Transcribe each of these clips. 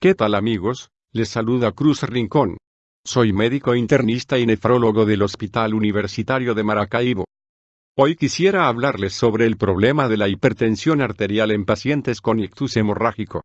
¿Qué tal amigos? Les saluda Cruz Rincón. Soy médico internista y nefrólogo del Hospital Universitario de Maracaibo. Hoy quisiera hablarles sobre el problema de la hipertensión arterial en pacientes con ictus hemorrágico.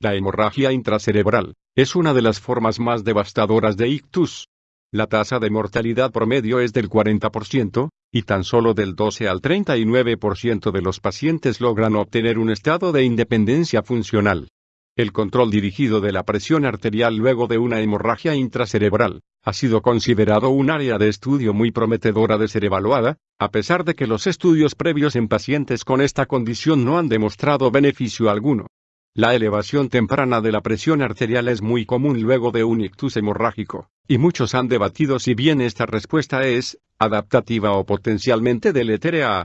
La hemorragia intracerebral es una de las formas más devastadoras de ictus. La tasa de mortalidad promedio es del 40%, y tan solo del 12 al 39% de los pacientes logran obtener un estado de independencia funcional. El control dirigido de la presión arterial luego de una hemorragia intracerebral ha sido considerado un área de estudio muy prometedora de ser evaluada, a pesar de que los estudios previos en pacientes con esta condición no han demostrado beneficio alguno. La elevación temprana de la presión arterial es muy común luego de un ictus hemorrágico, y muchos han debatido si bien esta respuesta es adaptativa o potencialmente deletérea.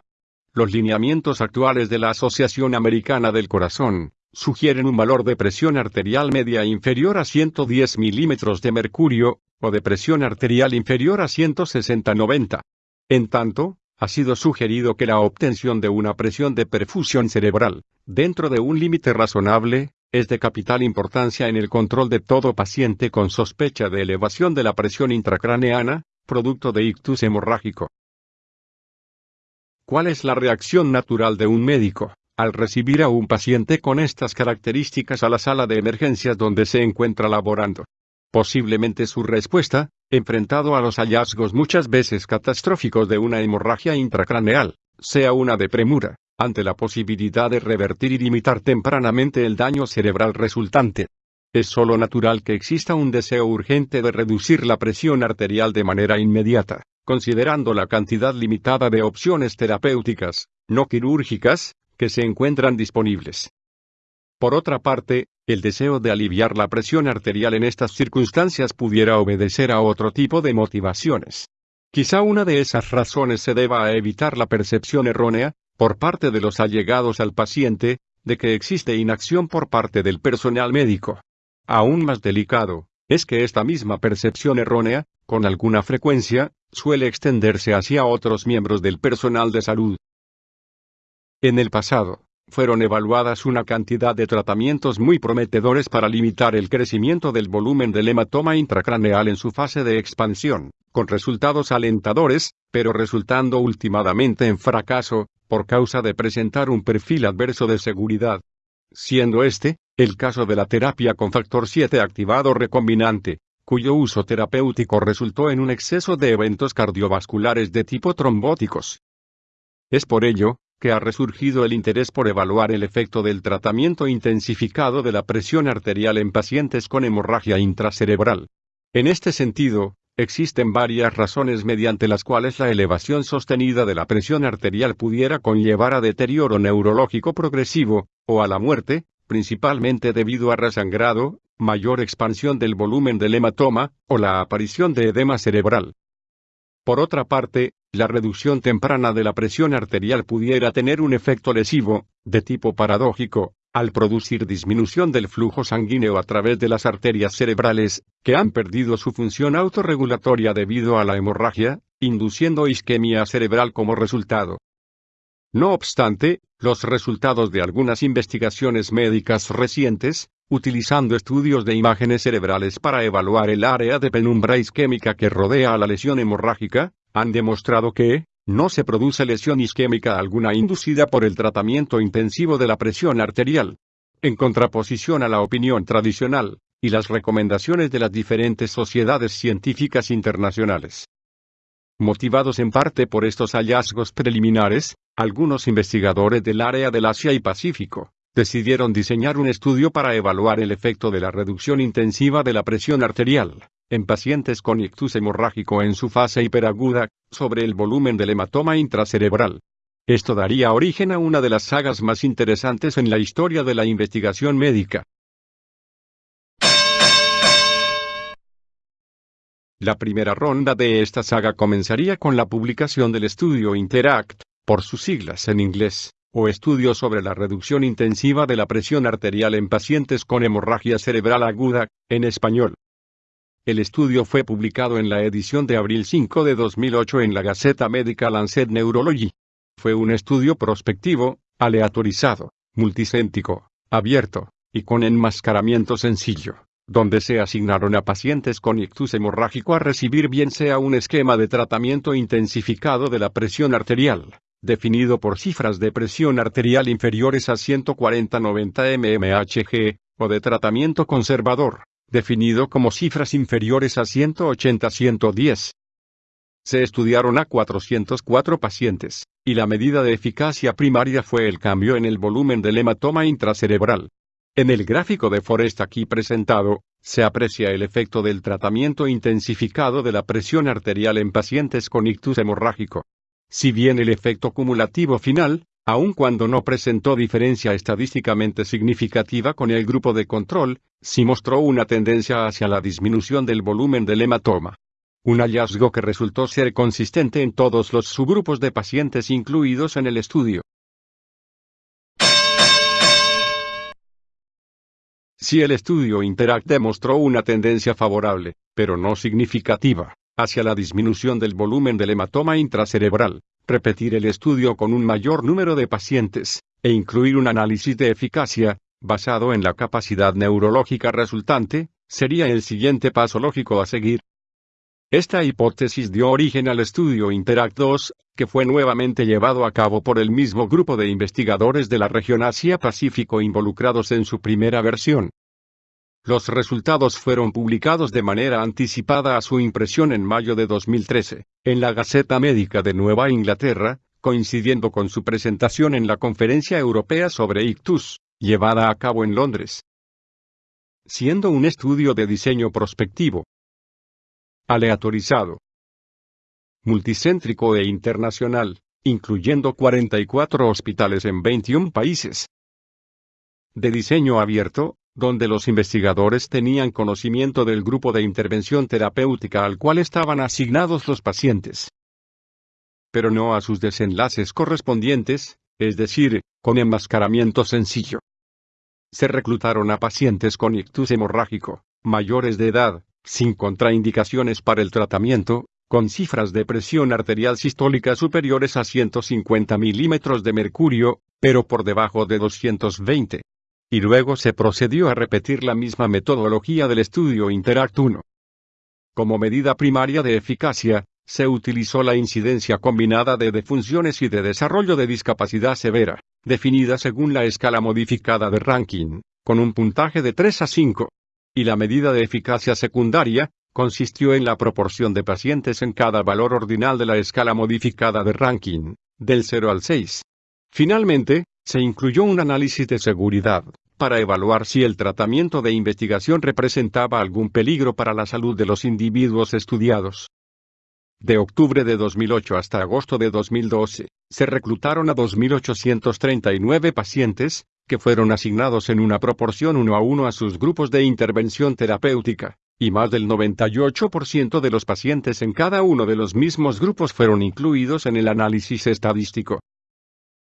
Los lineamientos actuales de la Asociación Americana del Corazón sugieren un valor de presión arterial media inferior a 110 milímetros de mercurio, o de presión arterial inferior a 160-90. En tanto, ha sido sugerido que la obtención de una presión de perfusión cerebral, dentro de un límite razonable, es de capital importancia en el control de todo paciente con sospecha de elevación de la presión intracraneana, producto de ictus hemorrágico. ¿Cuál es la reacción natural de un médico? Al recibir a un paciente con estas características a la sala de emergencias donde se encuentra laborando. Posiblemente su respuesta, enfrentado a los hallazgos muchas veces catastróficos de una hemorragia intracraneal, sea una de premura, ante la posibilidad de revertir y limitar tempranamente el daño cerebral resultante. Es solo natural que exista un deseo urgente de reducir la presión arterial de manera inmediata, considerando la cantidad limitada de opciones terapéuticas, no quirúrgicas, que se encuentran disponibles. Por otra parte, el deseo de aliviar la presión arterial en estas circunstancias pudiera obedecer a otro tipo de motivaciones. Quizá una de esas razones se deba a evitar la percepción errónea, por parte de los allegados al paciente, de que existe inacción por parte del personal médico. Aún más delicado, es que esta misma percepción errónea, con alguna frecuencia, suele extenderse hacia otros miembros del personal de salud, en el pasado, fueron evaluadas una cantidad de tratamientos muy prometedores para limitar el crecimiento del volumen del hematoma intracraneal en su fase de expansión, con resultados alentadores, pero resultando últimamente en fracaso, por causa de presentar un perfil adverso de seguridad. Siendo este, el caso de la terapia con factor 7 activado recombinante, cuyo uso terapéutico resultó en un exceso de eventos cardiovasculares de tipo trombóticos. Es por ello, que ha resurgido el interés por evaluar el efecto del tratamiento intensificado de la presión arterial en pacientes con hemorragia intracerebral. En este sentido, existen varias razones mediante las cuales la elevación sostenida de la presión arterial pudiera conllevar a deterioro neurológico progresivo, o a la muerte, principalmente debido a resangrado, mayor expansión del volumen del hematoma, o la aparición de edema cerebral. Por otra parte, la reducción temprana de la presión arterial pudiera tener un efecto lesivo, de tipo paradójico, al producir disminución del flujo sanguíneo a través de las arterias cerebrales, que han perdido su función autorregulatoria debido a la hemorragia, induciendo isquemia cerebral como resultado. No obstante, los resultados de algunas investigaciones médicas recientes, utilizando estudios de imágenes cerebrales para evaluar el área de penumbra isquémica que rodea a la lesión hemorrágica, han demostrado que, no se produce lesión isquémica alguna inducida por el tratamiento intensivo de la presión arterial. En contraposición a la opinión tradicional, y las recomendaciones de las diferentes sociedades científicas internacionales. Motivados en parte por estos hallazgos preliminares, algunos investigadores del área del Asia y Pacífico, decidieron diseñar un estudio para evaluar el efecto de la reducción intensiva de la presión arterial, en pacientes con ictus hemorrágico en su fase hiperaguda, sobre el volumen del hematoma intracerebral. Esto daría origen a una de las sagas más interesantes en la historia de la investigación médica. La primera ronda de esta saga comenzaría con la publicación del estudio Interact, por sus siglas en inglés, o estudio sobre la reducción intensiva de la presión arterial en pacientes con hemorragia cerebral aguda, en español. El estudio fue publicado en la edición de abril 5 de 2008 en la Gaceta Médica Lancet Neurology. Fue un estudio prospectivo, aleatorizado, multicéntico, abierto, y con enmascaramiento sencillo, donde se asignaron a pacientes con ictus hemorrágico a recibir bien sea un esquema de tratamiento intensificado de la presión arterial, definido por cifras de presión arterial inferiores a 140-90 mmHg, o de tratamiento conservador, definido como cifras inferiores a 180-110. Se estudiaron a 404 pacientes, y la medida de eficacia primaria fue el cambio en el volumen del hematoma intracerebral. En el gráfico de Forest aquí presentado, se aprecia el efecto del tratamiento intensificado de la presión arterial en pacientes con ictus hemorrágico. Si bien el efecto cumulativo final, aun cuando no presentó diferencia estadísticamente significativa con el grupo de control, sí mostró una tendencia hacia la disminución del volumen del hematoma. Un hallazgo que resultó ser consistente en todos los subgrupos de pacientes incluidos en el estudio. Si el estudio Interact demostró una tendencia favorable, pero no significativa, hacia la disminución del volumen del hematoma intracerebral, repetir el estudio con un mayor número de pacientes, e incluir un análisis de eficacia, basado en la capacidad neurológica resultante, sería el siguiente paso lógico a seguir. Esta hipótesis dio origen al estudio Interact 2, que fue nuevamente llevado a cabo por el mismo grupo de investigadores de la región Asia-Pacífico involucrados en su primera versión. Los resultados fueron publicados de manera anticipada a su impresión en mayo de 2013, en la Gaceta Médica de Nueva Inglaterra, coincidiendo con su presentación en la Conferencia Europea sobre Ictus, llevada a cabo en Londres. Siendo un estudio de diseño prospectivo, aleatorizado, multicéntrico e internacional, incluyendo 44 hospitales en 21 países, de diseño abierto, donde los investigadores tenían conocimiento del grupo de intervención terapéutica al cual estaban asignados los pacientes, pero no a sus desenlaces correspondientes, es decir, con enmascaramiento sencillo. Se reclutaron a pacientes con ictus hemorrágico, mayores de edad, sin contraindicaciones para el tratamiento, con cifras de presión arterial sistólica superiores a 150 milímetros de mercurio, pero por debajo de 220 y luego se procedió a repetir la misma metodología del estudio Interact 1. Como medida primaria de eficacia, se utilizó la incidencia combinada de defunciones y de desarrollo de discapacidad severa, definida según la escala modificada de ranking, con un puntaje de 3 a 5. Y la medida de eficacia secundaria, consistió en la proporción de pacientes en cada valor ordinal de la escala modificada de ranking, del 0 al 6. Finalmente, se incluyó un análisis de seguridad, para evaluar si el tratamiento de investigación representaba algún peligro para la salud de los individuos estudiados. De octubre de 2008 hasta agosto de 2012, se reclutaron a 2.839 pacientes, que fueron asignados en una proporción uno a uno a sus grupos de intervención terapéutica, y más del 98% de los pacientes en cada uno de los mismos grupos fueron incluidos en el análisis estadístico.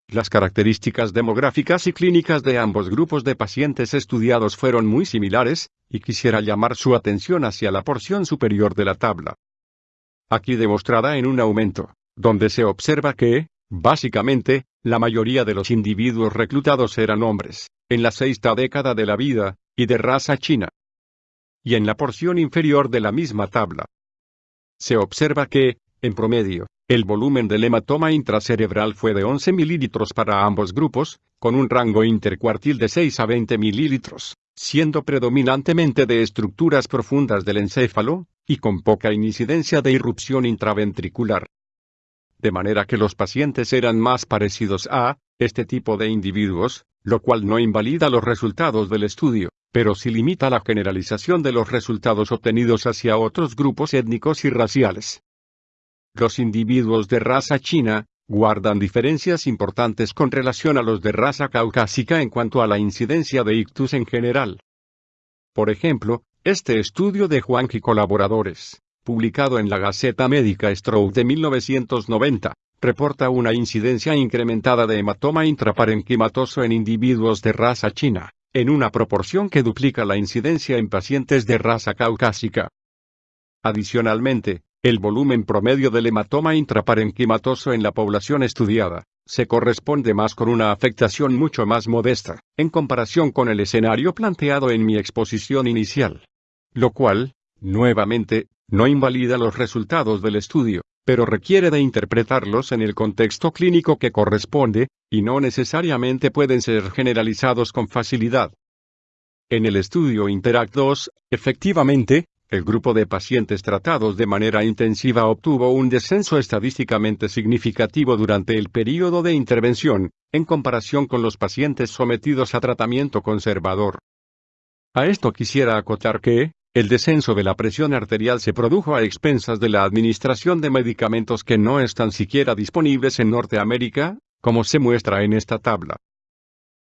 Las características demográficas y clínicas de ambos grupos de pacientes estudiados fueron muy similares, y quisiera llamar su atención hacia la porción superior de la tabla. Aquí demostrada en un aumento, donde se observa que, básicamente, la mayoría de los individuos reclutados eran hombres, en la sexta década de la vida, y de raza china. Y en la porción inferior de la misma tabla, se observa que, en promedio, el volumen del hematoma intracerebral fue de 11 mililitros para ambos grupos, con un rango intercuartil de 6 a 20 mililitros, siendo predominantemente de estructuras profundas del encéfalo, y con poca incidencia de irrupción intraventricular. De manera que los pacientes eran más parecidos a este tipo de individuos, lo cual no invalida los resultados del estudio, pero sí limita la generalización de los resultados obtenidos hacia otros grupos étnicos y raciales. Los individuos de raza china, guardan diferencias importantes con relación a los de raza caucásica en cuanto a la incidencia de ictus en general. Por ejemplo, este estudio de Juan y colaboradores, publicado en la Gaceta Médica Stroke de 1990, reporta una incidencia incrementada de hematoma intraparenquimatoso en individuos de raza china, en una proporción que duplica la incidencia en pacientes de raza caucásica. Adicionalmente, el volumen promedio del hematoma intraparenquimatoso en la población estudiada, se corresponde más con una afectación mucho más modesta, en comparación con el escenario planteado en mi exposición inicial. Lo cual, nuevamente, no invalida los resultados del estudio, pero requiere de interpretarlos en el contexto clínico que corresponde, y no necesariamente pueden ser generalizados con facilidad. En el estudio Interact 2, efectivamente, el grupo de pacientes tratados de manera intensiva obtuvo un descenso estadísticamente significativo durante el periodo de intervención, en comparación con los pacientes sometidos a tratamiento conservador. A esto quisiera acotar que, el descenso de la presión arterial se produjo a expensas de la administración de medicamentos que no están siquiera disponibles en Norteamérica, como se muestra en esta tabla.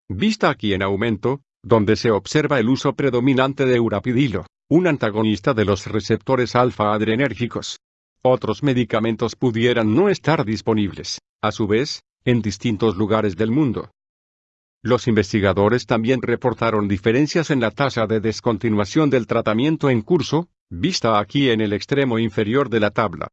Vista aquí en aumento, donde se observa el uso predominante de urapidilo, un antagonista de los receptores alfa-adrenérgicos. Otros medicamentos pudieran no estar disponibles, a su vez, en distintos lugares del mundo. Los investigadores también reportaron diferencias en la tasa de descontinuación del tratamiento en curso, vista aquí en el extremo inferior de la tabla.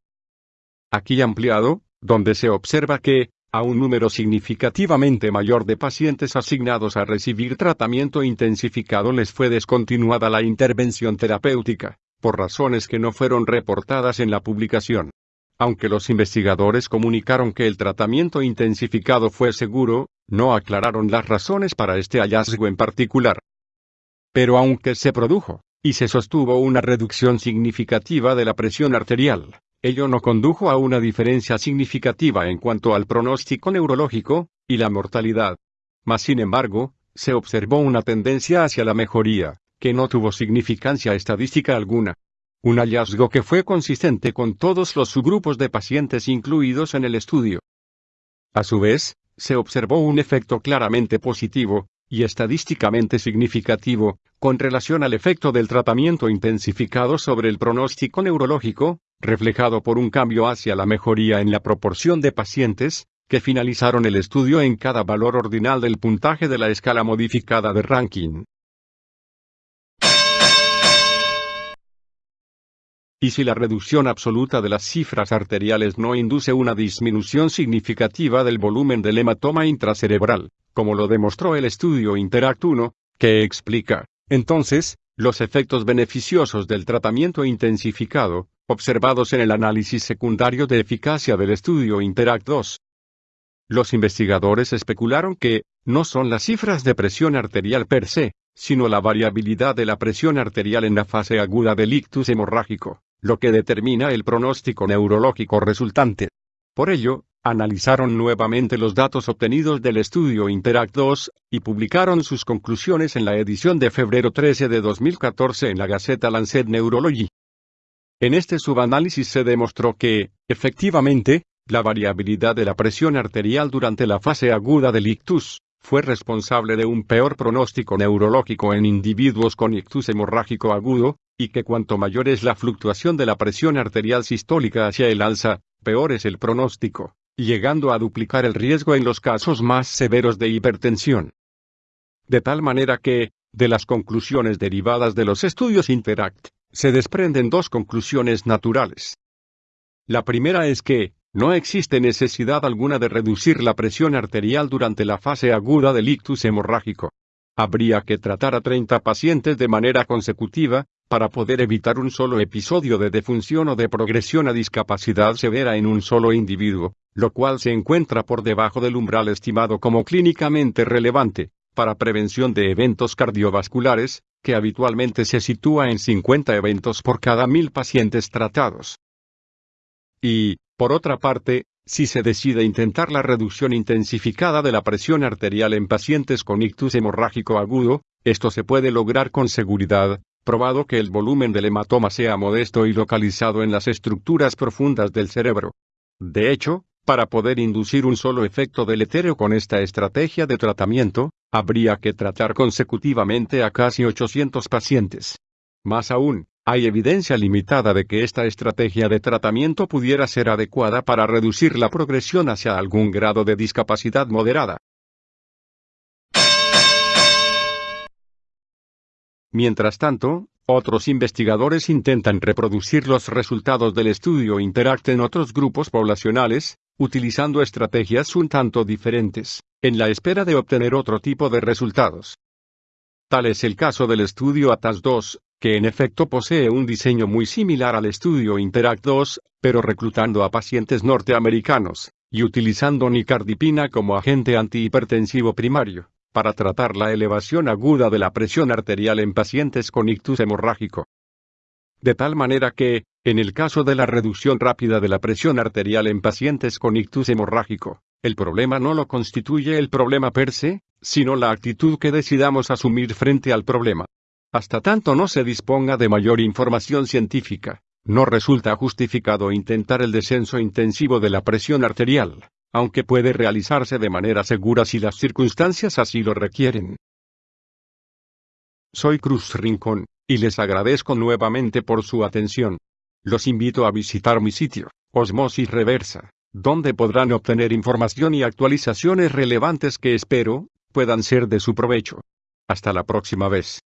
Aquí ampliado, donde se observa que, a un número significativamente mayor de pacientes asignados a recibir tratamiento intensificado les fue descontinuada la intervención terapéutica, por razones que no fueron reportadas en la publicación. Aunque los investigadores comunicaron que el tratamiento intensificado fue seguro, no aclararon las razones para este hallazgo en particular. Pero aunque se produjo, y se sostuvo una reducción significativa de la presión arterial, Ello no condujo a una diferencia significativa en cuanto al pronóstico neurológico, y la mortalidad. Mas sin embargo, se observó una tendencia hacia la mejoría, que no tuvo significancia estadística alguna. Un hallazgo que fue consistente con todos los subgrupos de pacientes incluidos en el estudio. A su vez, se observó un efecto claramente positivo, y estadísticamente significativo, con relación al efecto del tratamiento intensificado sobre el pronóstico neurológico, reflejado por un cambio hacia la mejoría en la proporción de pacientes, que finalizaron el estudio en cada valor ordinal del puntaje de la escala modificada de ranking. Y si la reducción absoluta de las cifras arteriales no induce una disminución significativa del volumen del hematoma intracerebral, como lo demostró el estudio Interact 1, que explica, entonces, los efectos beneficiosos del tratamiento intensificado, observados en el análisis secundario de eficacia del estudio Interact 2. Los investigadores especularon que, no son las cifras de presión arterial per se, sino la variabilidad de la presión arterial en la fase aguda del ictus hemorrágico, lo que determina el pronóstico neurológico resultante. Por ello, analizaron nuevamente los datos obtenidos del estudio Interact 2, y publicaron sus conclusiones en la edición de febrero 13 de 2014 en la Gaceta Lancet Neurology. En este subanálisis se demostró que, efectivamente, la variabilidad de la presión arterial durante la fase aguda del ictus, fue responsable de un peor pronóstico neurológico en individuos con ictus hemorrágico agudo, y que cuanto mayor es la fluctuación de la presión arterial sistólica hacia el alza, peor es el pronóstico, llegando a duplicar el riesgo en los casos más severos de hipertensión. De tal manera que, de las conclusiones derivadas de los estudios Interact, se desprenden dos conclusiones naturales. La primera es que, no existe necesidad alguna de reducir la presión arterial durante la fase aguda del ictus hemorrágico. Habría que tratar a 30 pacientes de manera consecutiva, para poder evitar un solo episodio de defunción o de progresión a discapacidad severa en un solo individuo, lo cual se encuentra por debajo del umbral estimado como clínicamente relevante, para prevención de eventos cardiovasculares, que habitualmente se sitúa en 50 eventos por cada mil pacientes tratados. Y, por otra parte, si se decide intentar la reducción intensificada de la presión arterial en pacientes con ictus hemorrágico agudo, esto se puede lograr con seguridad, probado que el volumen del hematoma sea modesto y localizado en las estructuras profundas del cerebro. De hecho, para poder inducir un solo efecto deleterio con esta estrategia de tratamiento, habría que tratar consecutivamente a casi 800 pacientes. Más aún, hay evidencia limitada de que esta estrategia de tratamiento pudiera ser adecuada para reducir la progresión hacia algún grado de discapacidad moderada. Mientras tanto, otros investigadores intentan reproducir los resultados del estudio Interact en otros grupos poblacionales, utilizando estrategias un tanto diferentes, en la espera de obtener otro tipo de resultados. Tal es el caso del estudio ATAS 2, que en efecto posee un diseño muy similar al estudio Interact 2, pero reclutando a pacientes norteamericanos, y utilizando nicardipina como agente antihipertensivo primario, para tratar la elevación aguda de la presión arterial en pacientes con ictus hemorrágico. De tal manera que, en el caso de la reducción rápida de la presión arterial en pacientes con ictus hemorrágico, el problema no lo constituye el problema per se, sino la actitud que decidamos asumir frente al problema. Hasta tanto no se disponga de mayor información científica, no resulta justificado intentar el descenso intensivo de la presión arterial, aunque puede realizarse de manera segura si las circunstancias así lo requieren. Soy Cruz Rincón, y les agradezco nuevamente por su atención. Los invito a visitar mi sitio, Osmosis Reversa, donde podrán obtener información y actualizaciones relevantes que espero, puedan ser de su provecho. Hasta la próxima vez.